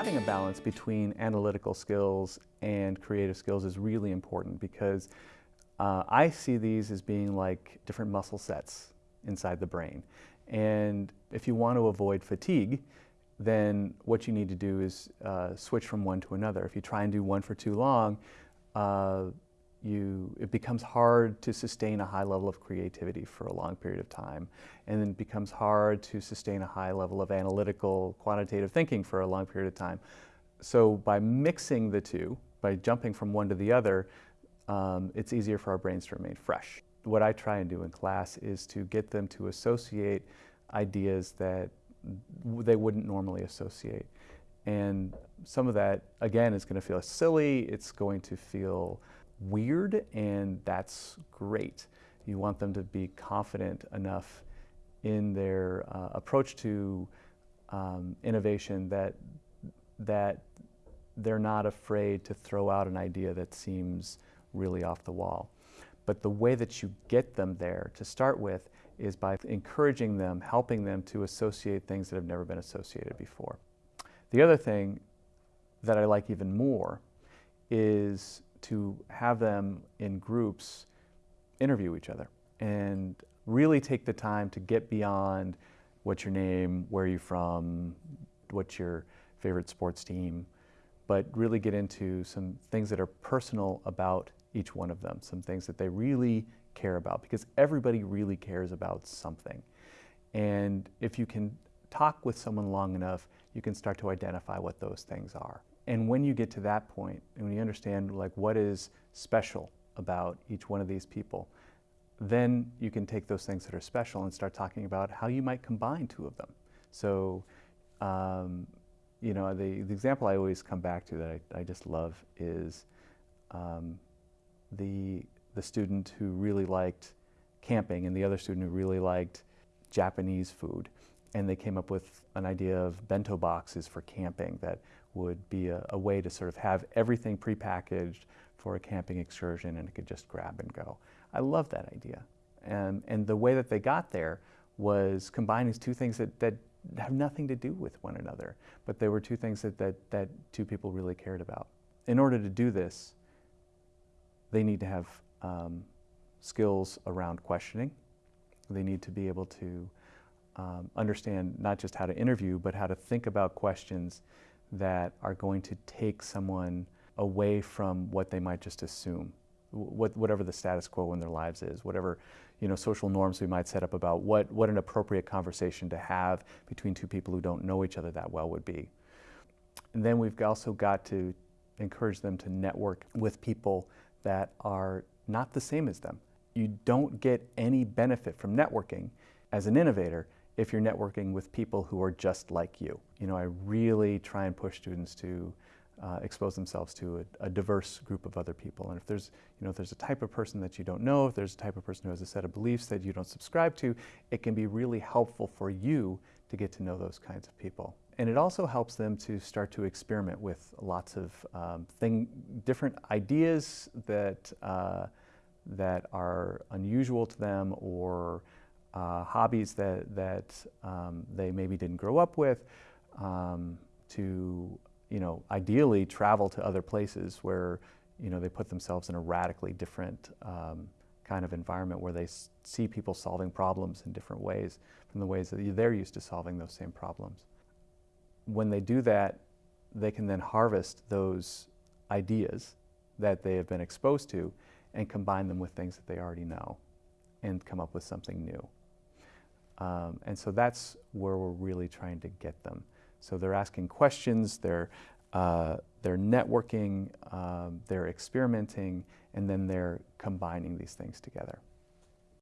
having a balance between analytical skills and creative skills is really important because uh, I see these as being like different muscle sets inside the brain. And if you want to avoid fatigue, then what you need to do is uh, switch from one to another. If you try and do one for too long, uh, you, it becomes hard to sustain a high level of creativity for a long period of time. And then it becomes hard to sustain a high level of analytical, quantitative thinking for a long period of time. So by mixing the two, by jumping from one to the other, um, it's easier for our brains to remain fresh. What I try and do in class is to get them to associate ideas that they wouldn't normally associate. And some of that, again, is going to feel silly, it's going to feel weird, and that's great. You want them to be confident enough in their uh, approach to um, innovation that, that they're not afraid to throw out an idea that seems really off the wall. But the way that you get them there to start with is by encouraging them, helping them to associate things that have never been associated before. The other thing that I like even more is to have them in groups interview each other and really take the time to get beyond what's your name, where are you from, what's your favorite sports team, but really get into some things that are personal about each one of them, some things that they really care about, because everybody really cares about something. And if you can talk with someone long enough, you can start to identify what those things are. And when you get to that point, and when you understand like what is special about each one of these people, then you can take those things that are special and start talking about how you might combine two of them. So, um, you know, the, the example I always come back to that I, I just love is um, the, the student who really liked camping and the other student who really liked Japanese food. And they came up with an idea of bento boxes for camping that would be a, a way to sort of have everything prepackaged for a camping excursion and it could just grab and go. I love that idea. And, and the way that they got there was combining two things that, that have nothing to do with one another, but they were two things that, that, that two people really cared about. In order to do this, they need to have um, skills around questioning. They need to be able to um, understand not just how to interview, but how to think about questions that are going to take someone away from what they might just assume, what, whatever the status quo in their lives is, whatever you know, social norms we might set up about what, what an appropriate conversation to have between two people who don't know each other that well would be. And then we've also got to encourage them to network with people that are not the same as them. You don't get any benefit from networking as an innovator if you're networking with people who are just like you. You know, I really try and push students to uh, expose themselves to a, a, diverse group of other people. And if there's, you know, if there's a type of person that you don't know, if there's a type of person who has a set of beliefs that you don't subscribe to, it can be really helpful for you to get to know those kinds of people. And it also helps them to start to experiment with lots of um, thing, different ideas that, uh, that are unusual to them or uh, hobbies that, that um, they maybe didn't grow up with, um, to, you know, ideally travel to other places where, you know, they put themselves in a radically different um, kind of environment where they see people solving problems in different ways from the ways that they're used to solving those same problems. When they do that, they can then harvest those ideas that they have been exposed to and combine them with things that they already know and come up with something new. Um, and so that's where we're really trying to get them. So they're asking questions, they're, uh, they're networking, um, they're experimenting, and then they're combining these things together.